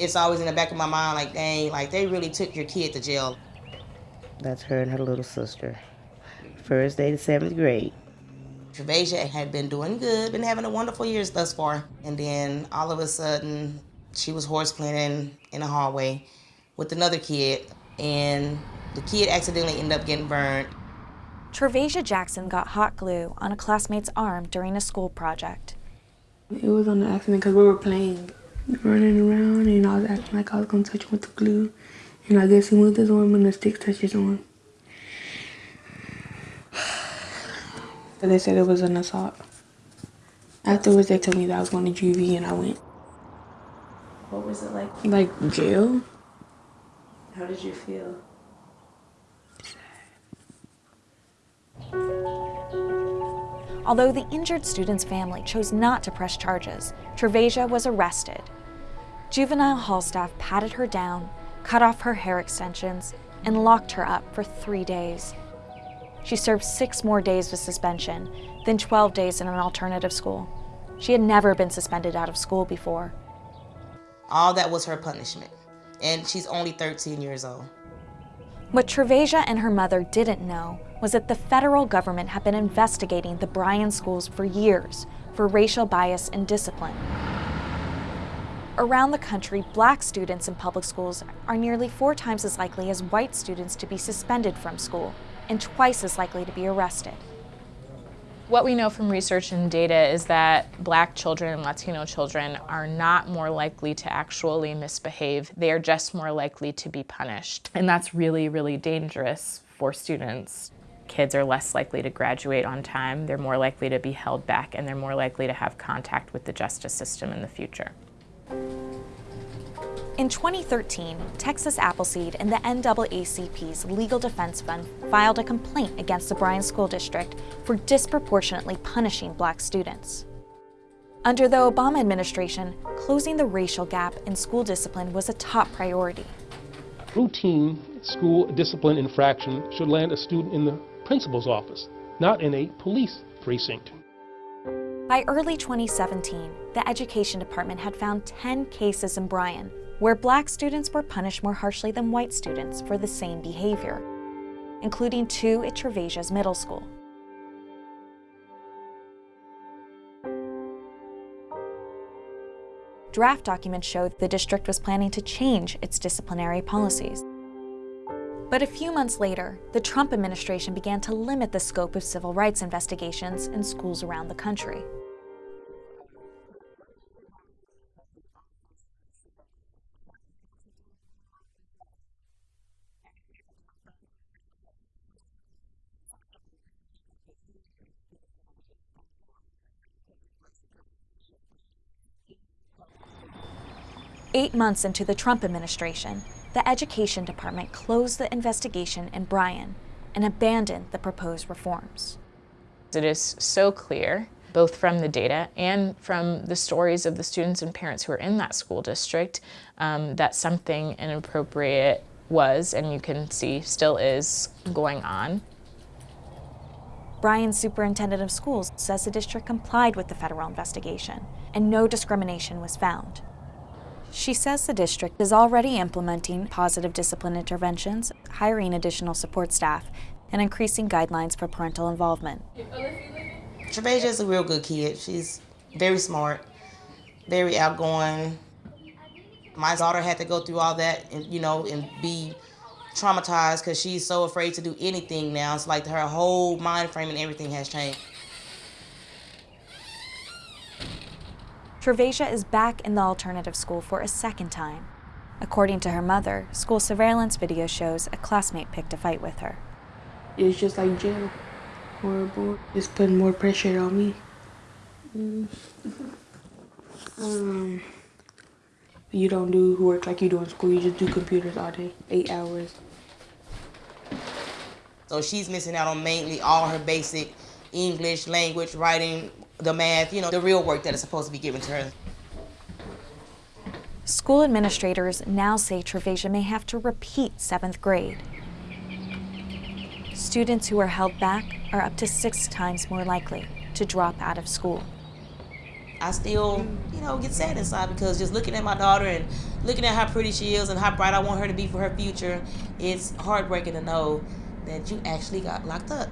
It's always in the back of my mind like, dang, like they really took your kid to jail. That's her and her little sister. First day to seventh grade. Travasia had been doing good, been having a wonderful years thus far. And then all of a sudden, she was horse planning in the hallway with another kid, and the kid accidentally ended up getting burned. Travasia Jackson got hot glue on a classmate's arm during a school project. It was on the accident because we were playing, running around, and I was acting like I was going to touch him with the glue. And I guess he moved his arm and the stick touched his arm. They said it was an assault. Afterwards, they told me that I was going to juvie, and I went. What was it like? Like jail. How did you feel? Although the injured student's family chose not to press charges, Travasia was arrested. Juvenile hall staff patted her down, cut off her hair extensions, and locked her up for three days. She served six more days with suspension, then 12 days in an alternative school. She had never been suspended out of school before. All that was her punishment. And she's only 13 years old. What Travasia and her mother didn't know was that the federal government had been investigating the Bryan schools for years for racial bias and discipline. Around the country, black students in public schools are nearly four times as likely as white students to be suspended from school and twice as likely to be arrested. What we know from research and data is that black children and Latino children are not more likely to actually misbehave. They are just more likely to be punished. And that's really, really dangerous for students. Kids are less likely to graduate on time, they're more likely to be held back, and they're more likely to have contact with the justice system in the future. In 2013, Texas Appleseed and the NAACP's Legal Defense Fund filed a complaint against the Bryan School District for disproportionately punishing black students. Under the Obama administration, closing the racial gap in school discipline was a top priority. Routine school discipline infraction should land a student in the principal's office, not in a police precinct. By early 2017, the Education Department had found 10 cases in Bryan where black students were punished more harshly than white students for the same behavior, including two at Travasia's middle school. Draft documents showed the district was planning to change its disciplinary policies. But a few months later, the Trump administration began to limit the scope of civil rights investigations in schools around the country. Eight months into the Trump administration, the Education Department closed the investigation in Bryan and abandoned the proposed reforms. It is so clear, both from the data and from the stories of the students and parents who are in that school district, um, that something inappropriate was, and you can see still is, going on. Bryan's superintendent of schools says the district complied with the federal investigation and no discrimination was found. She says the district is already implementing positive discipline interventions, hiring additional support staff, and increasing guidelines for parental involvement. Travasia is a real good kid. She's very smart, very outgoing. My daughter had to go through all that and, you know, and be traumatized because she's so afraid to do anything now. It's like her whole mind frame and everything has changed. Travasia is back in the alternative school for a second time. According to her mother, school surveillance video shows a classmate picked a fight with her. It's just like jail. Horrible. It's putting more pressure on me. Mm. um, you don't do work like you do in school. You just do computers all day, eight hours. So she's missing out on mainly all her basic English, language, writing, the math, you know, the real work that is supposed to be given to her. School administrators now say Travasia may have to repeat seventh grade. Students who are held back are up to six times more likely to drop out of school. I still, you know, get sad inside because just looking at my daughter and looking at how pretty she is and how bright I want her to be for her future, it's heartbreaking to know that you actually got locked up.